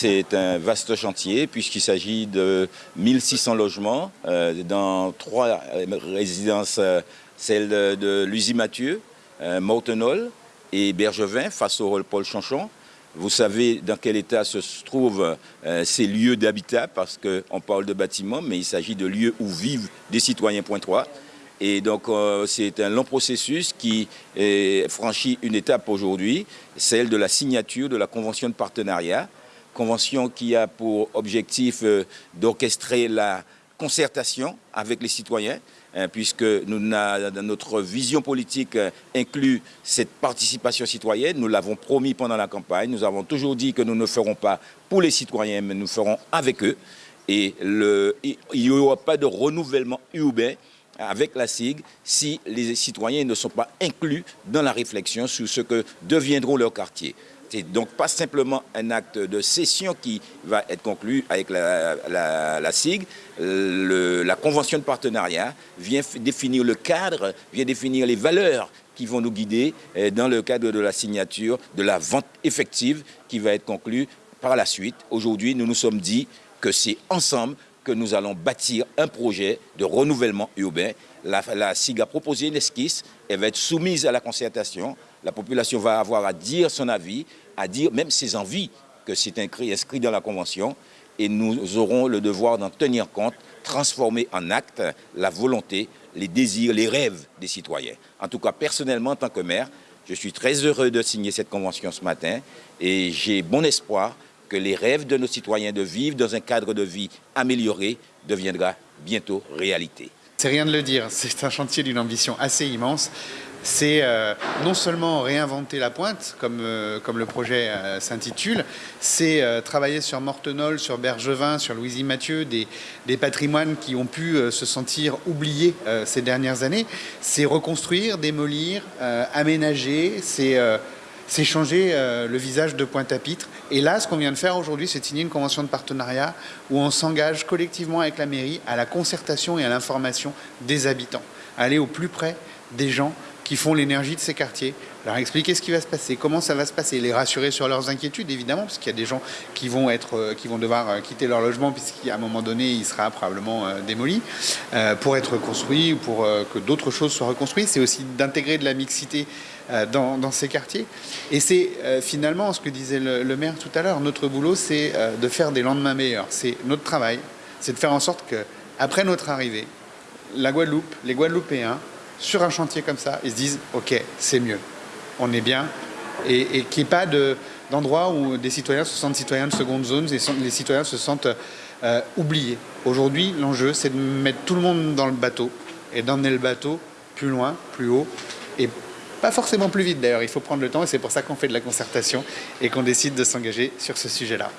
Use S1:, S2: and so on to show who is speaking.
S1: C'est un vaste chantier puisqu'il s'agit de 1600 logements euh, dans trois résidences, euh, celle de, Luzy Mathieu, euh, Mortenol et Bergevin face au Paul Chanchon. Vous savez dans quel état se trouvent ces lieux d'habitat parce qu'on parle de bâtiments mais il s'agit de lieux où vivent des citoyens point 3. Et donc, c'est un long processus qui franchit une étape aujourd'hui, celle de la signature de la convention de partenariat convention qui a pour objectif euh, d'orchestrer la concertation avec les citoyens, hein, puisque notre vision politique euh, inclut cette participation citoyenne. Nous l'avons promis pendant la campagne. Nous avons toujours dit que nous ne ferons pas pour les citoyens, mais nous ferons avec eux. Et il n'y aura pas de renouvellement urbain avec la SIG si les citoyens ne sont pas inclus dans la réflexion sur ce que deviendront leurs quartiers. C'est donc pas simplement un acte de cession qui va être conclu avec la, SIG. la convention de partenariat vient définir le cadre, vient définir les valeurs qui vont nous guider euh, dans le cadre de la signature de la vente effective qui va être conclue par la suite. Aujourd'hui, nous nous sommes dit que c'est ensemble que nous allons bâtir un projet de renouvellement urbain. La, la SIG a proposé une esquisse, elle va être soumise à la concertation. La population va avoir à dire son avis, à dire même ses envies, que c'est inscrit dans la Convention. Et nous aurons le devoir d'en tenir compte, transformer en acte la volonté, les désirs, les rêves des citoyens. En tout cas, personnellement, en tant que maire, je suis très heureux de signer cette convention ce matin et j'ai bon espoir que les rêves de nos citoyens de vivre dans un cadre de vie amélioré deviendra bientôt réalité.
S2: C'est rien de le dire, c'est un chantier d'une ambition assez immense. C'est euh, non seulement réinventer la pointe, comme, euh, comme le projet euh, s'intitule, c'est travailler sur Mortenol, sur Bergevin, sur Louisie Mathieu, des, des, patrimoines qui ont pu se sentir oubliés ces dernières années. C'est reconstruire, démolir, aménager, c'est c'est changer euh, le visage de Pointe-à-Pitre. Et là, ce qu'on vient de faire aujourd'hui, c'est signer une convention de partenariat où on s'engage collectivement avec la mairie à la concertation et à l'information des habitants, aller au plus près des gens qui font l'énergie de ces quartiers, leur expliquer ce qui va se passer, comment ça va se passer, les rassurer sur leurs inquiétudes évidemment, parce qu'il y a des gens qui vont, être, euh, qui vont devoir euh, quitter leur logement puisqu'à un moment donné il sera probablement euh, démoli pour être construit ou pour que d'autres choses soient reconstruites. C'est aussi d'intégrer de la mixité dans, ces quartiers. Et c'est finalement ce que disait le, maire tout à l'heure, notre boulot c'est de faire des lendemains meilleurs. C'est notre travail, c'est de faire en sorte que après notre arrivée, la Guadeloupe, les Guadeloupéens, sur un chantier comme ça, ils se disent « Ok, c'est mieux, on est bien », et, qu'il n'y ait pas d'endroit où des citoyens se sentent citoyens de seconde zone, et les citoyens se sentent euh, oubliés. Aujourd'hui, l'enjeu, c'est de mettre tout le monde dans le bateau, et d'emmener le bateau plus loin, plus haut, et pas forcément plus vite d'ailleurs, il faut prendre le temps, et c'est pour ça qu'on fait de la concertation, et qu'on décide de s'engager sur ce sujet-là.